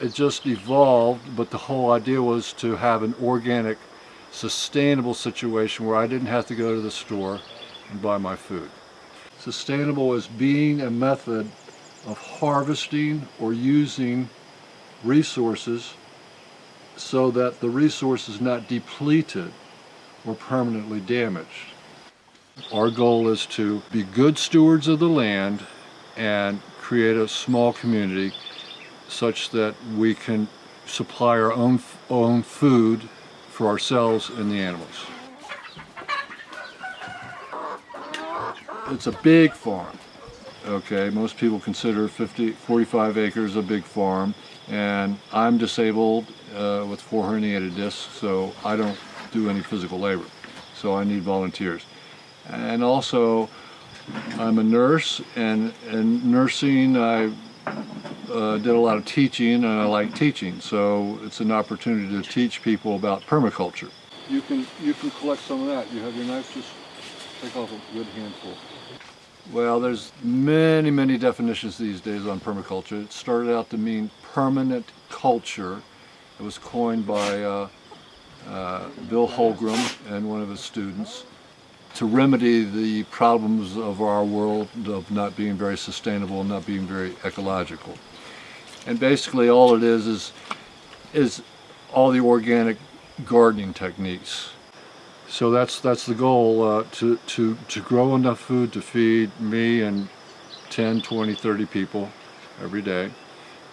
it just evolved, but the whole idea was to have an organic, sustainable situation where I didn't have to go to the store and buy my food. Sustainable is being a method of harvesting or using resources so that the resource is not depleted or permanently damaged. Our goal is to be good stewards of the land and create a small community such that we can supply our own, own food for ourselves and the animals. It's a big farm. Okay, most people consider 50, 45 acres a big farm and I'm disabled uh, with four herniated discs so I don't do any physical labor so I need volunteers and also I'm a nurse and in nursing I uh, did a lot of teaching and I like teaching so it's an opportunity to teach people about permaculture. You can you can collect some of that. You have your knife just take off a good handful. Well, there's many, many definitions these days on permaculture. It started out to mean permanent culture. It was coined by uh, uh, Bill Holmgren and one of his students to remedy the problems of our world of not being very sustainable and not being very ecological. And basically all it is is, is all the organic gardening techniques. So that's that's the goal, uh, to, to, to grow enough food to feed me and 10, 20, 30 people every day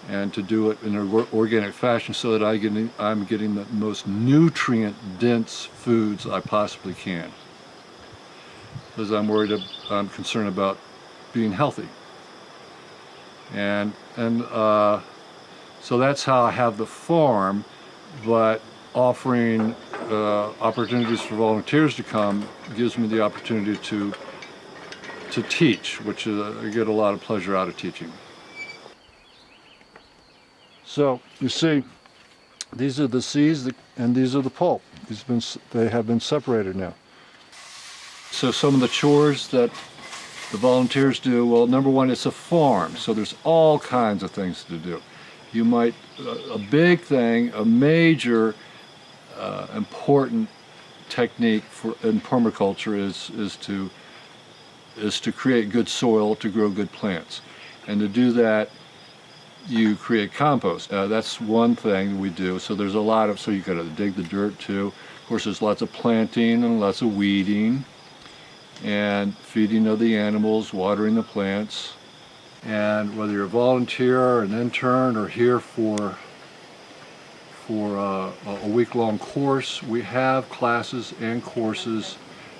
and to do it in an organic fashion so that I get, I'm getting the most nutrient dense foods I possibly can because I'm worried, I'm concerned about being healthy. And, and uh, so that's how I have the farm, but offering uh, opportunities for volunteers to come gives me the opportunity to to teach, which is, I get a lot of pleasure out of teaching. So you see, these are the seeds and these are the pulp. These have been, they have been separated now. So some of the chores that the volunteers do, well, number one, it's a farm, so there's all kinds of things to do. You might, a big thing, a major uh, important technique for in permaculture is is to is to create good soil to grow good plants, and to do that, you create compost. Uh, that's one thing we do. So there's a lot of so you got to dig the dirt too. Of course, there's lots of planting and lots of weeding, and feeding of the animals, watering the plants. And whether you're a volunteer, or an intern, or here for for uh, a week-long course. We have classes and courses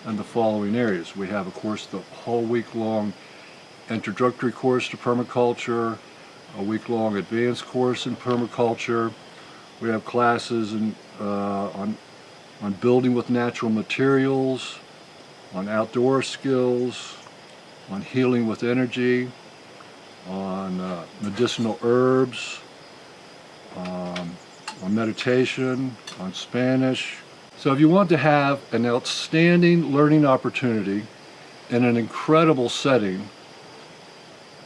in the following areas. We have, of course, the whole week-long introductory course to permaculture, a week-long advanced course in permaculture. We have classes in, uh, on, on building with natural materials, on outdoor skills, on healing with energy, on uh, medicinal herbs, um, on meditation, on Spanish. So if you want to have an outstanding learning opportunity in an incredible setting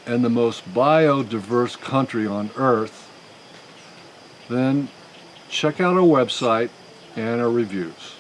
in the most biodiverse country on earth, then check out our website and our reviews.